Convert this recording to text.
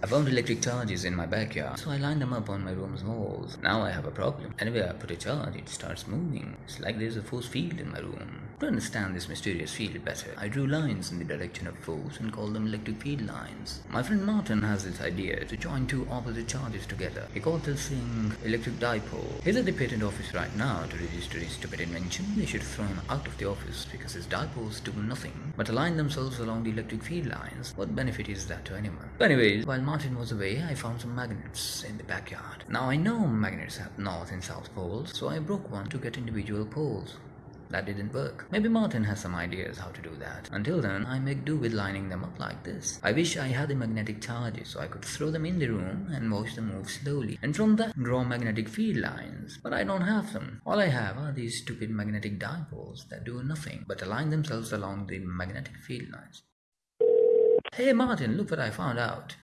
I found electric charges in my backyard, so I lined them up on my room's walls. Now I have a problem. Anywhere I put a charge, it starts moving. It's like there's a force field in my room. To understand this mysterious field better, I drew lines in the direction of force and called them electric field lines. My friend Martin has this idea to join two opposite charges together. He called this thing electric dipole. He's at the patent office right now to register his stupid invention. They should throw him out of the office because his dipoles do nothing but align themselves along the electric field lines. What benefit is that to anyone? Anyways, while Martin was away, I found some magnets in the backyard. Now I know magnets have north and south poles, so I broke one to get individual poles. That didn't work. Maybe Martin has some ideas how to do that. Until then, I make do with lining them up like this. I wish I had the magnetic charges so I could throw them in the room and watch them move slowly. And from that, draw magnetic field lines. But I don't have them. All I have are these stupid magnetic dipoles that do nothing but align themselves along the magnetic field lines. Hey Martin, look what I found out.